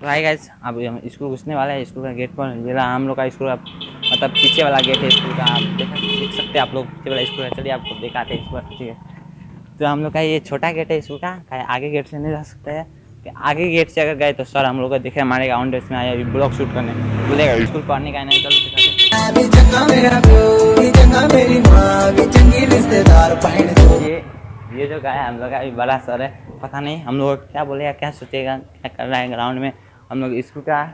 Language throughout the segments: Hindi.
तो आई अब हम स्कूल घुसने वाला है। स्कूल का गेट पर ये रहा हम लोग का स्कूल मतलब पीछे वाला गेट है स्कूल का। आप देख देख सकते हैं आप लोग। पीछे वाला स्कूल है। चलिए आपको दिखाते हैं स्कूल ठीक है। तो हम लोग का ये छोटा गेट है स्कूल का। आगे गेट से नहीं जा सकते हैं। कि आगे गेट से अगर गए तो सर हम लोग को देखे हमारे ग्राउंड में आया ब्लॉक शूट करने। बोलेगा स्कूल पढ़ने का नहीं तो चलो ये ये जो गाय हम लोग का बड़ा सर है। पता नहीं हम लोग क्या बोलेगा क्या सोचेगा क्या कर रहा है ग्राउंड में। हम लोग स्कूल का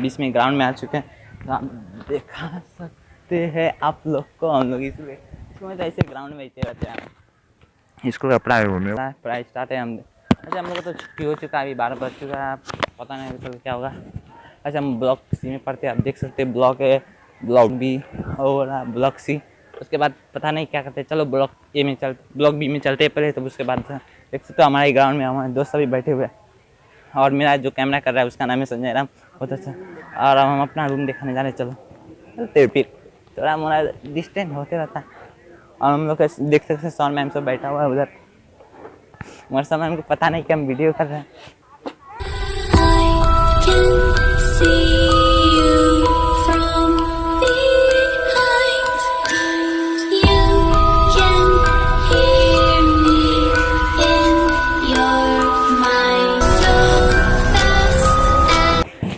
बीच में ग्राउंड में आ चुके हैं। तो आप दिखा सकते हैं आप लोग को हम लोग स्कूल स्कूल तो ऐसे ग्राउंड में ऐसे रहते हैं स्कूल का पढ़ाई हो पढ़ाई स्टार्ट है हम अच्छा हम लोग तो छुट्टी हो चुका है अभी बारह बज चुका है पता नहीं अभी तक क्या होगा। अच्छा हम ब्लॉक सी में पढ़ते हैं आप देख सकते हैं ब्लॉक है ब्लॉक बी और ब्लॉक सी उसके बाद पता नहीं क्या करते हैं चलो ब्लॉक ए में चल ब्लॉक बी में चलते हैं पहले तो उसके बाद देख सकते हो हमारे ग्राउंड में हमारे दोस्त सभी बैठे हुए हैं। और मेरा जो कैमरा कर रहा है उसका नाम है संजय राम। बहुत अच्छा। और अब हम अपना रूम दिखाने जा रहे हैं, चलो। चलते फिर। थोड़ा मोड़ा डिस्टेंस होते रहता। है और हम लोग देख सकते हैं सौन मैम सब बैठा हुआ है उधर। मगर मैम को पता नहीं कि हम वीडियो कर रहे हैं।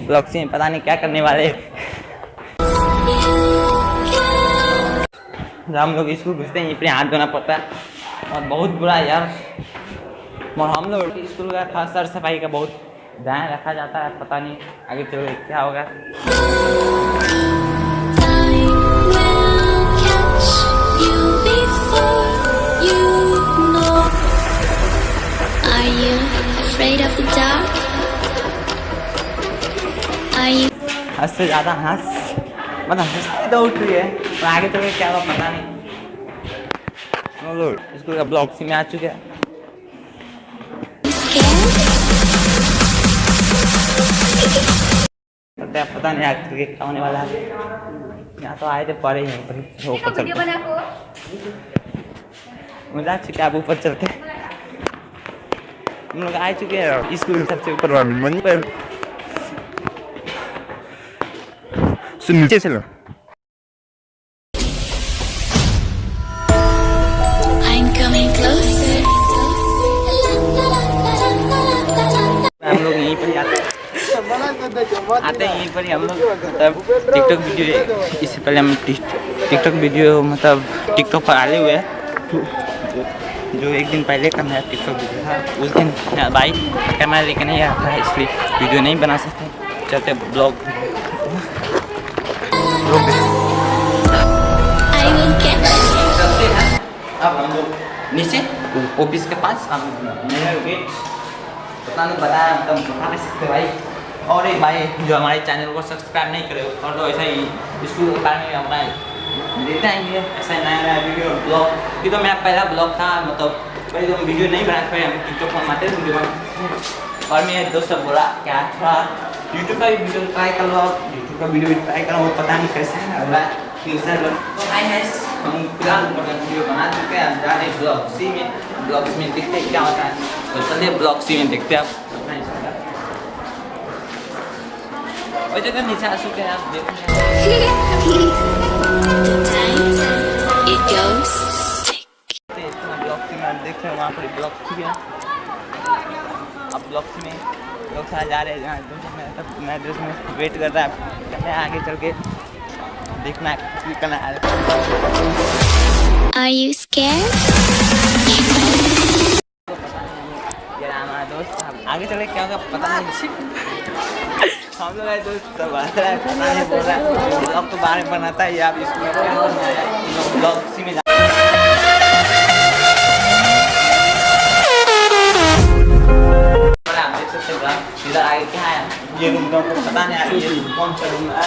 ब्लॉग से पता नहीं क्या करने वाले जब हम लोग स्कूल घुसते हैं अपने हाथ धोना पड़ता है। और बहुत बुरा यार। और हम लोग स्कूल का खास सर सफ़ाई का बहुत ध्यान रखा जाता है, पता नहीं आगे चलो क्या होगा। से ज़्यादा हंस मतलब हंसती तो उठ रही है और आगे के क्या होगा पता नहीं। लोग स्कूल ब्लॉग सी में आ चुके हैं। पता पता नहीं आगे चल के क्या होने वाला है। यहाँ तो आए थे पढ़े ही पर तो ऊपर चलते। मज़ा चुके आप ऊपर चलते? हम लोग आ चुके हैं स्कूल सबसे ऊपर पर मन पर नीचे से लो I'm हम लोग यहीं पर आते हैं। आते हैं यहीं पर ही हम लोग। मतलब टिकटॉक वीडियो इससे पहले हम टिकटॉक वीडियो मतलब टिकटॉक पर आए हुए हैं। जो- एक दिन पहले का मेरा टिकटॉक वीडियो था उस दिन भाई कैमरा लेके नहीं आया था इसलिए वीडियो नहीं बना सकते। चलते ब्लॉग You. चलते हैं अब हम लोग नीचे ऑफ़िस के पास, हम गेट पता नहीं बताया मतलब बता नहीं सकते भाई। और एक भाई जो हमारे चैनल को सब्सक्राइब नहीं करे, और तो ऐसा ही स्कूल के बारे में अपना देते आएँगे, ऐसा नया नया वीडियो ब्लॉग ये तो मेरा पहला ब्लॉग था मतलब पहले तो हम वीडियो नहीं बनाते पहले हम टिकटॉक पर वीडियो और मेरे दोस्त बोला, क्या थोड़ा यूट्यूब का वीडियो ट्राई कर लो आप। यूट्यूब का वीडियो भी ट्राई करो वो पता नहीं कैसे है। हो फ्यूचर में। तो हाय गाइस हम फ़िलहाल वीडियो बना चुके हैं। जा रहे ब्लॉग सी में। ब्लॉग में देखते हैं क्या होता है। तो चलिए ब्लॉग सी में देखते हैं आप। अपना जगह नीचे आ चुके हैं आप। देखते. हैं वहाँ पर ब्लॉग सी है अब ब्लॉग सी में लोग सारे जा रहे हैं जहाँ मैं तब मैं ड्रेस में वेट कर रहा है। मैं आगे चल के देखना करना है। Are you scared? ये हमारा दोस्त। आगे चले क्या होगा पता नहीं। हम लोग है दोस्त सब आ रहा है। पता नहीं बोल रहा है। ब्लॉग तो बाहर में बनाता है ये आप इसमें ब्लॉग सी में ये रूम का पता नहीं ये कौन सा रूम है?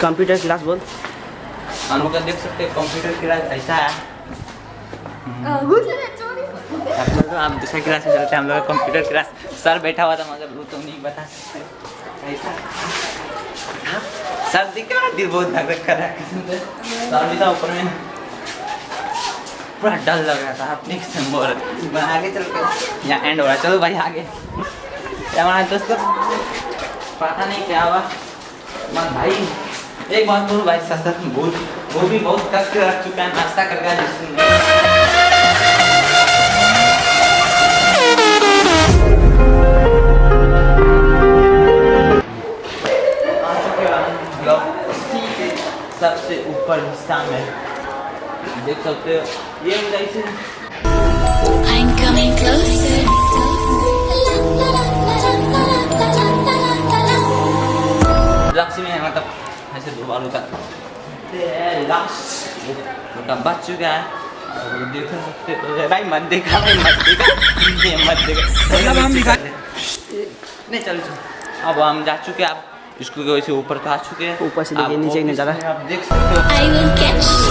कंप्यूटर क्लास बोल। हम लोग देख सकते हैं कंप्यूटर क्लास ऐसा है। आप तो दूसरा क्लास में चलते हैं हम लोग कंप्यूटर क्लास सर बैठा हुआ था मगर वो तो नहीं बता सकते। ऐसा। सर दिख रहा दिल बहुत धक धक कर रहा है सर भी था ऊपर में। पूरा डर लग रहा था अपने बोल आगे चल के। यहाँ एंड हो रहा है। चलो भाई आगे। दोस्तों पता नहीं क्या हुआ। भाई, एक बात बोलूँ भाई साथ में वो भी बहुत कष्ट रख चुका है, नाश्ता करके सबसे ऊपर हिस्सा में देख सकते हो। ये I'm coming closer. ऐसे दो बालू का लास्ट बच चुका है और देख सकते हो भाई मत देखा भाई मत देखा ये मत देखा मतलब हम दिखा- नहीं चल चल अब हम जा चुके हैं आप इसको वैसे ऊपर तो आ चुके हैं ऊपर से देखिए, नीचे। में आप देख सकते हो